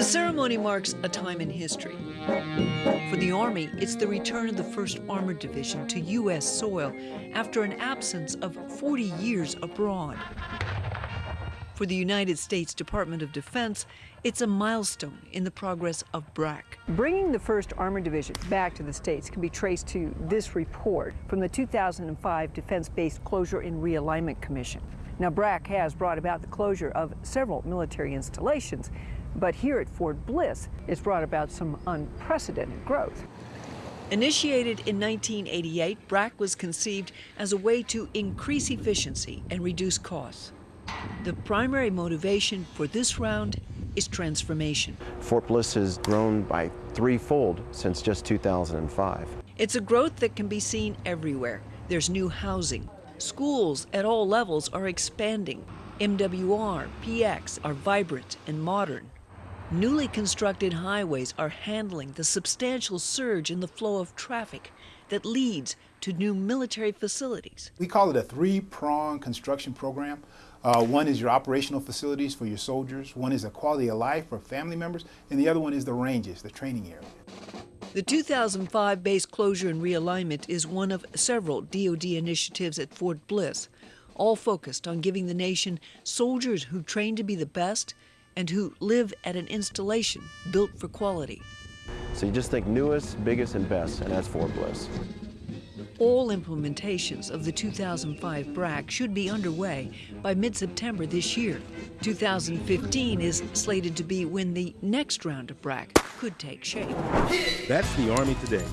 The ceremony marks a time in history. For the Army, it's the return of the 1st Armored Division to U.S. soil after an absence of 40 years abroad. For the United States Department of Defense, it's a milestone in the progress of BRAC. Bringing the 1st Armored Division back to the States can be traced to this report from the 2005 Defense Base Closure and Realignment Commission. Now, BRAC has brought about the closure of several military installations, but here at Fort Bliss, it's brought about some unprecedented growth. Initiated in 1988, BRAC was conceived as a way to increase efficiency and reduce costs. The primary motivation for this round is transformation. Fort Bliss has grown by threefold since just 2005. It's a growth that can be seen everywhere. There's new housing. Schools at all levels are expanding. MWR, PX are vibrant and modern. Newly constructed highways are handling the substantial surge in the flow of traffic that leads to new military facilities. We call it a three-prong construction program. Uh, one is your operational facilities for your soldiers, one is a quality of life for family members, and the other one is the ranges, the training area. The 2005 base closure and realignment is one of several DoD initiatives at Fort Bliss, all focused on giving the nation soldiers who train to be the best and who live at an installation built for quality. So you just think newest, biggest, and best, and that's Fort Bliss. All implementations of the 2005 BRAC should be underway by mid-September this year. 2015 is slated to be when the next round of BRAC could take shape. That's the Army today.